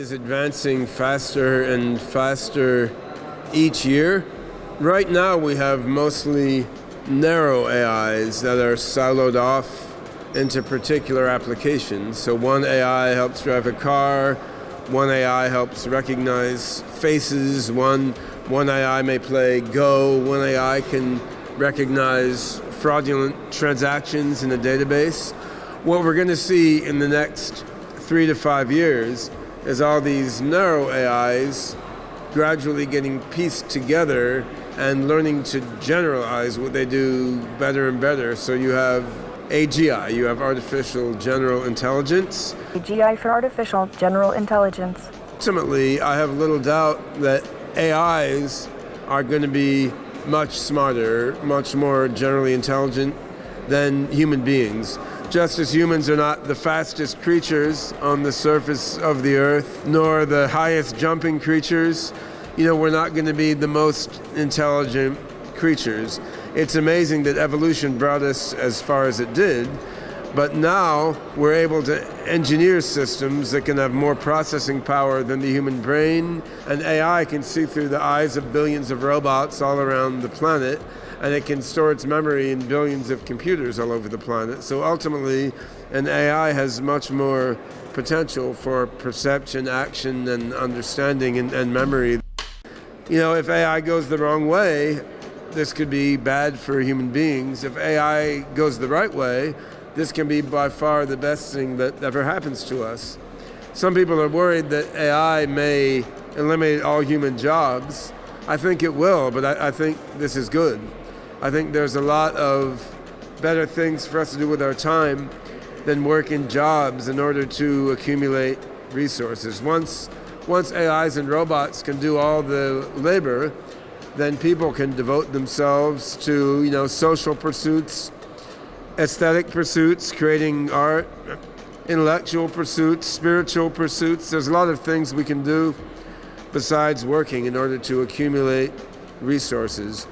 is advancing faster and faster each year. Right now, we have mostly narrow AIs that are siloed off into particular applications. So, one AI helps drive a car, one AI helps recognize faces, one, one AI may play Go, one AI can recognize fraudulent transactions in a database. What we're going to see in the next three to five years is all these narrow AIs gradually getting pieced together and learning to generalize what they do better and better. So you have AGI, you have artificial general intelligence. AGI for artificial general intelligence. Ultimately, I have little doubt that AIs are going to be much smarter, much more generally intelligent than human beings. Just as humans are not the fastest creatures on the surface of the earth, nor the highest jumping creatures, you know, we're not going to be the most intelligent creatures. It's amazing that evolution brought us as far as it did, but now we're able to engineer systems that can have more processing power than the human brain, and AI can see through the eyes of billions of robots all around the planet, and it can store its memory in billions of computers all over the planet. So ultimately, an AI has much more potential for perception, action, and understanding and, and memory. You know, if AI goes the wrong way, this could be bad for human beings. If AI goes the right way, this can be by far the best thing that ever happens to us. Some people are worried that AI may eliminate all human jobs. I think it will, but I, I think this is good. I think there's a lot of better things for us to do with our time than work in jobs in order to accumulate resources. Once, once AIs and robots can do all the labor, then people can devote themselves to you know social pursuits, aesthetic pursuits, creating art, intellectual pursuits, spiritual pursuits. There's a lot of things we can do besides working in order to accumulate resources.